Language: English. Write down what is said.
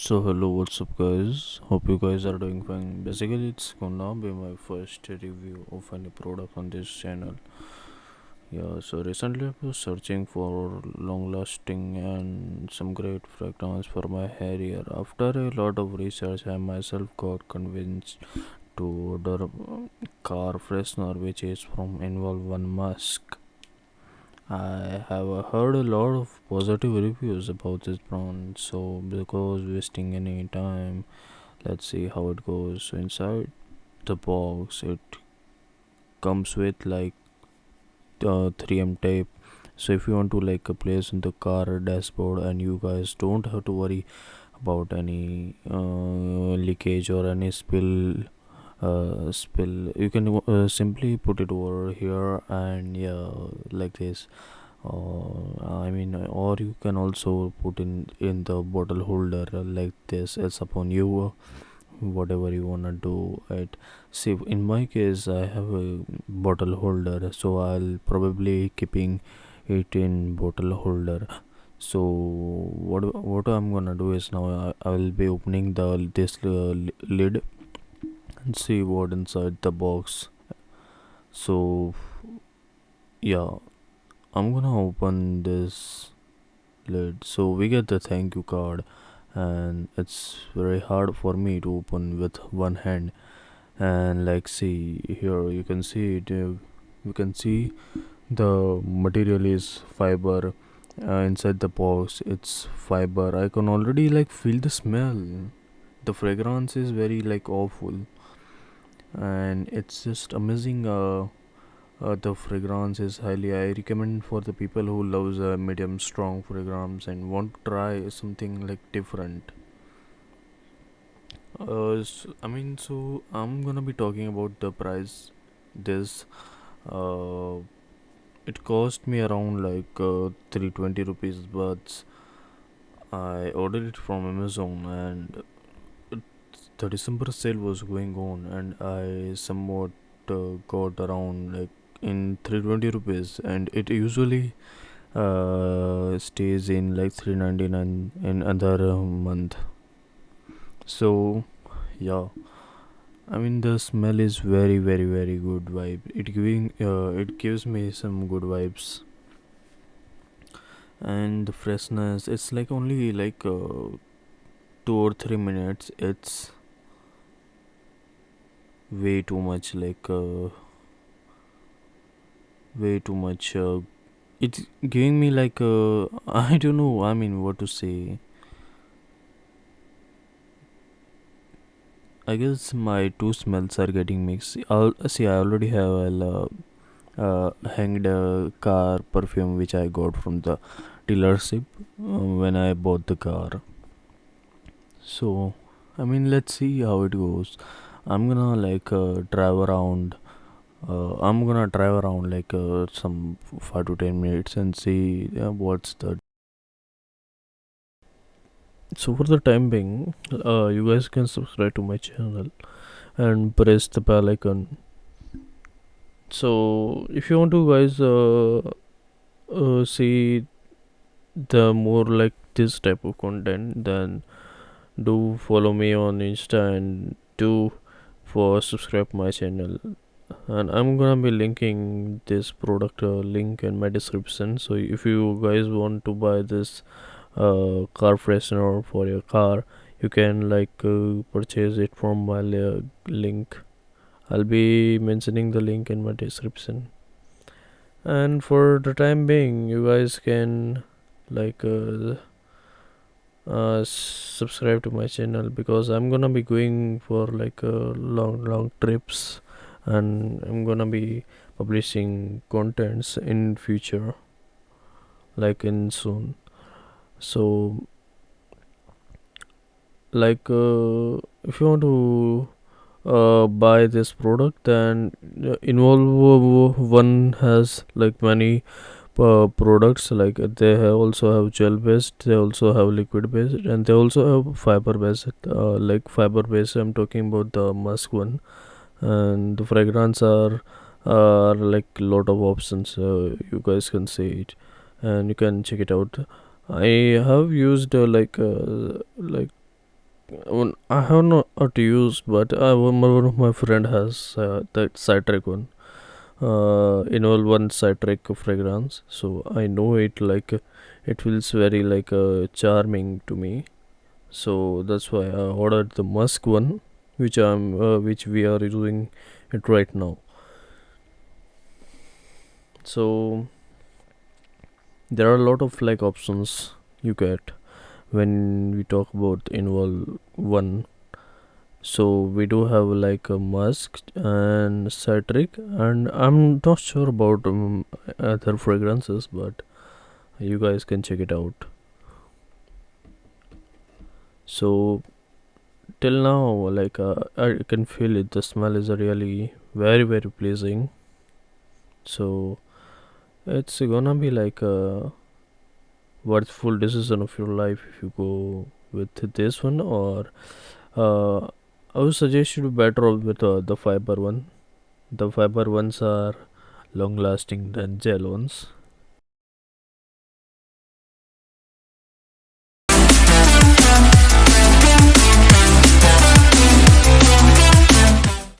So hello, what's up, guys? Hope you guys are doing fine. Basically, it's gonna be my first review of any product on this channel. Yeah, so recently I was searching for long-lasting and some great fragrance for my hair here. After a lot of research, I myself got convinced to order car freshener, which is from Involve One Musk. I have heard a lot of positive reviews about this brand, so because wasting any time, let's see how it goes. So inside the box, it comes with like uh, 3M tape. So if you want to like place in the car dashboard, and you guys don't have to worry about any uh, leakage or any spill uh, spill. You can uh, simply put it over here and yeah like this. Uh, i mean or you can also put in in the bottle holder like this. It's upon you whatever you wanna do it. See in my case i have a bottle holder so i'll probably keeping it in bottle holder. So what what i'm gonna do is now i, I will be opening the this uh, lid and see what inside the box. So yeah i'm gonna open this lid. So we get the thank you card and it's very hard for me to open with one hand. And like see here you can see it uh, you can see the material is fiber uh, inside the box it's fiber. I can already like feel the smell. The fragrance is very like awful and it's just amazing uh, uh, the fragrance is highly i recommend for the people who loves a medium strong fragrance and want to try something like different. Uh, so, i mean so i'm gonna be talking about the price. This uh, it cost me around like uh, 320 rupees but i ordered it from amazon and the December sale was going on, and I somewhat uh, got around like in 320 rupees, and it usually uh, stays in like 399 in another month. So, yeah. I mean the smell is very very very good vibe. It giving uh, it gives me some good vibes, and the freshness. It's like only like uh, two or three minutes. It's way too much like uh, way too much uh, it's giving me like uh, i don't know i mean what to say. I guess my two smells are getting mixed. I'll, see i already have a uh, hanged uh, car perfume which i got from the dealership uh, when i bought the car. So i mean let's see how it goes I'm gonna like uh, drive around. Uh, I'm gonna drive around like uh, some five to ten minutes and see what's the. So for the time being, uh, you guys can subscribe to my channel and press the bell icon. So if you want to guys uh, uh, see the more like this type of content, then do follow me on Insta and do for subscribe my channel. And i'm gonna be linking this product uh, link in my description. So if you guys want to buy this uh, car freshener for your car you can like uh, purchase it from my link. I'll be mentioning the link in my description. And for the time being you guys can like uh, subscribe to my channel because i'm gonna be going for like uh, long long trips and i'm gonna be publishing contents in future like in soon. So like uh, if you want to uh, buy this product then uh, involve one has like many uh, products like they have also have gel based they also have liquid based and they also have fiber based uh, like fiber based i'm talking about the musk one and the fragrance are are like a lot of options uh, you guys can see it and you can check it out i have used uh, like uh, like I have not used, but I, one of my friend has that citric one. Uh, involve one citric fragrance, so I know it like it feels very like uh, charming to me. So that's why I ordered the musk one, which I'm uh, which we are using it right now. So there are a lot of like options you get when we talk about involve one so we do have like a musk and citric and i'm not sure about um, other fragrances but you guys can check it out. So till now like uh, i can feel it. The smell is really very very pleasing. So it's gonna be like a worthful decision of your life if you go with this one or uh, I would suggest you to better off with uh, the fiber one. The fiber ones are long lasting than gel ones.